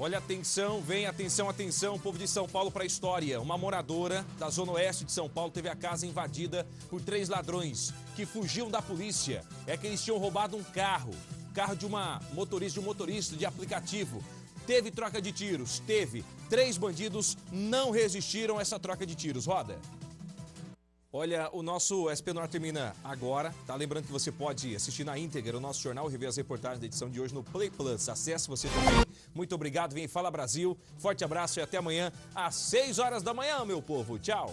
Olha, atenção, vem, atenção, atenção, povo de São Paulo para a história. Uma moradora da zona oeste de São Paulo teve a casa invadida por três ladrões que fugiam da polícia. É que eles tinham roubado um carro, carro de uma motorista, de um motorista de aplicativo. Teve troca de tiros, teve. Três bandidos não resistiram a essa troca de tiros. Roda. Olha, o nosso SP Noir termina agora, tá? Lembrando que você pode assistir na íntegra o nosso jornal e rever as reportagens da edição de hoje no Play Plus. Acesse você também. Muito obrigado, vem Fala Brasil. Forte abraço e até amanhã às 6 horas da manhã, meu povo. Tchau.